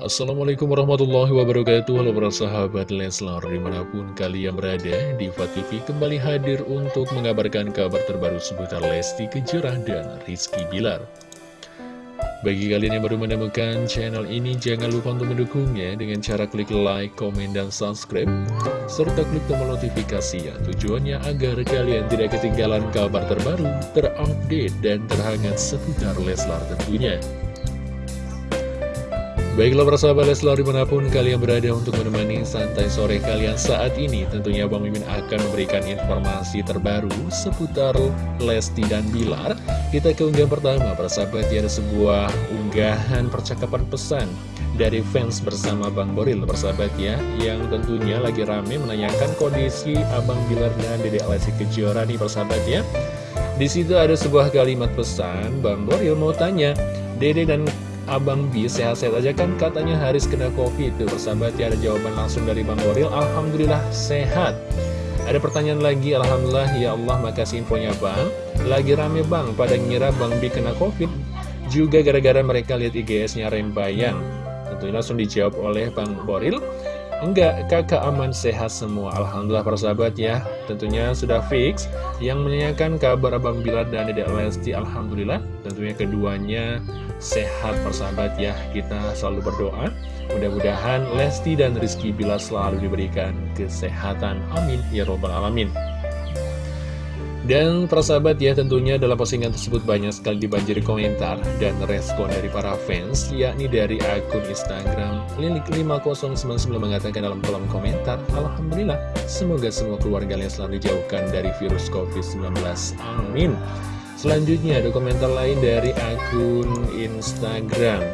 Assalamualaikum warahmatullahi wabarakatuh. Halo para sahabat Leslar Di mana pun kalian berada Diva TV kembali hadir untuk mengabarkan kabar terbaru seputar Lesti Kejora dan Rizky Bilar. Bagi kalian yang baru menemukan channel ini Jangan lupa untuk mendukungnya Dengan cara klik like, komen, dan subscribe Serta klik tombol notifikasi ya Tujuannya agar kalian tidak ketinggalan kabar terbaru Terupdate dan terhangat seputar Leslar tentunya Baiklah persahabat Leslar di mana pun kalian berada untuk menemani santai sore kalian saat ini Tentunya Bang Mimin akan memberikan informasi terbaru seputar Lesti dan Bilar. Kita ke unggahan pertama persahabat ya ada sebuah unggahan percakapan pesan dari fans bersama Bang Boril persahabat ya Yang tentunya lagi rame menanyakan kondisi Abang Bilar dan Dede Lesti Kejora nih persahabat ya. Di situ ada sebuah kalimat pesan Bang Boril mau tanya Dede dan Abang B sehat-sehat aja kan? Katanya Haris kena covid tuh. Persahabat ya ada jawaban langsung dari Bang Goril Alhamdulillah sehat. Ada pertanyaan lagi Alhamdulillah. Ya Allah makasih infonya Bang. Lagi rame Bang pada ngira Bang B kena covid. Juga gara-gara mereka lihat IGS-nya Rembayang. Tentunya langsung dijawab oleh Bang Boril Enggak, kakak aman sehat semua. Alhamdulillah persahabat ya. Tentunya sudah fix. Yang menanyakan kabar Abang Bilar dan Dedek Lesti Alhamdulillah. Tentunya keduanya sehat persahabat ya. Kita selalu berdoa. Mudah-mudahan Lesti dan Rizky Bilar selalu diberikan kesehatan. Amin. Ya Robbal Alamin dan persahabat ya tentunya dalam postingan tersebut banyak sekali dibanjiri komentar dan respon dari para fans yakni dari akun Instagram Lilik5099 mengatakan dalam kolom komentar Alhamdulillah semoga semua keluarga Leslar dijauhkan dari virus COVID-19 Amin. Selanjutnya ada komentar lain dari akun Instagram.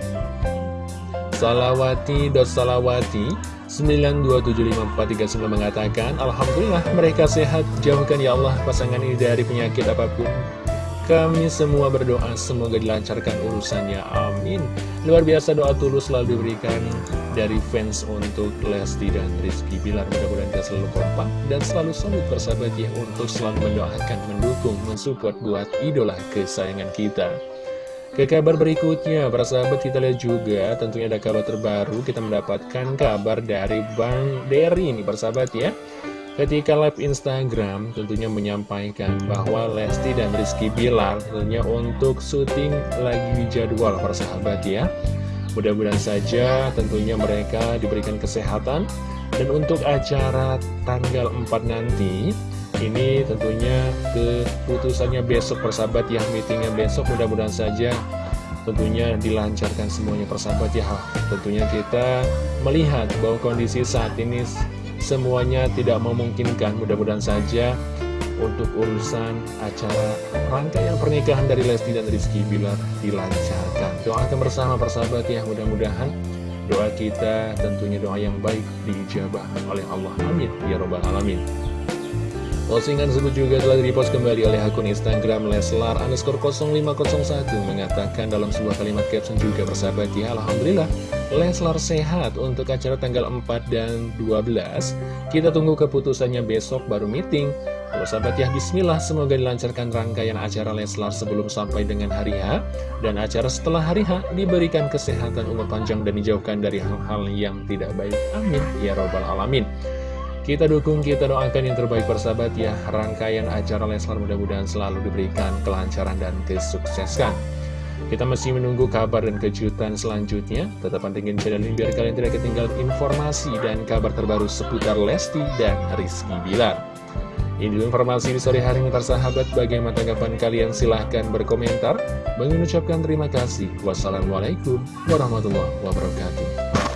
Salawati.salawati 9275439 mengatakan Alhamdulillah mereka sehat. Jauhkan ya Allah pasangan ini dari penyakit apa pun. Kami semua berdoa semoga dilancarkan urusannya. Amin. Luar biasa doa tulus selalu diberikan dari fans untuk Lesti dan Rizky Bilar. Mudah-mudahan kita selalu kompak dan selalu solid bersahabat ya Untuk selalu mendoakan, mendukung, mensupport buat idola kesayangan kita ke kabar berikutnya, para sahabat kita lihat juga tentunya ada kabar terbaru. Kita mendapatkan kabar dari Bang Derry ini sahabat ya. Ketika live Instagram tentunya menyampaikan bahwa Lesti dan Rizky Bilar tentunya untuk syuting lagi jadwal para sahabat ya. Mudah-mudahan saja tentunya mereka diberikan kesehatan. Dan untuk acara tanggal 4 nanti ini tentunya keputusannya besok persahabat ya Meetingnya besok. Mudah-mudahan saja tentunya dilancarkan semuanya persahabat ya. Tentunya kita melihat bahwa kondisi saat ini semuanya tidak memungkinkan. Mudah-mudahan saja untuk urusan acara rangkaian pernikahan dari Lesti dan Rizky Bilar dilancarkan. Doakan bersama persahabat ya. Mudah-mudahan doa kita tentunya doa yang baik dijabah oleh Allah. Amin. Ya Robbal Alamin Postingan tersebut juga telah dipost kembali oleh akun Instagram Leslar underscore 0501 mengatakan dalam sebuah kalimat caption juga bersahabat ya Alhamdulillah Leslar sehat untuk acara tanggal 4 dan 12 kita tunggu keputusannya besok baru meeting. Kalau sahabat ya Bismillah semoga dilancarkan rangkaian acara Leslar sebelum sampai dengan hari H dan acara setelah hari H diberikan kesehatan umur panjang dan dijauhkan dari hal-hal yang tidak baik. Amin. Ya robbal alamin kita dukung, kita doakan yang terbaik persahabat ya. Rangkaian acara Leslar mudah-mudahan selalu diberikan kelancaran dan kesuksesan. Kita masih menunggu kabar dan kejutan selanjutnya. Tetap pantengin channel ini biar kalian tidak ketinggalan informasi dan kabar terbaru seputar Lesti dan Rizky Bilar. Ini informasi di sore hari ini persahabat. Bagaimana tanggapan kalian? Silahkan berkomentar. Mengucapkan terima kasih. Wassalamualaikum warahmatullahi wabarakatuh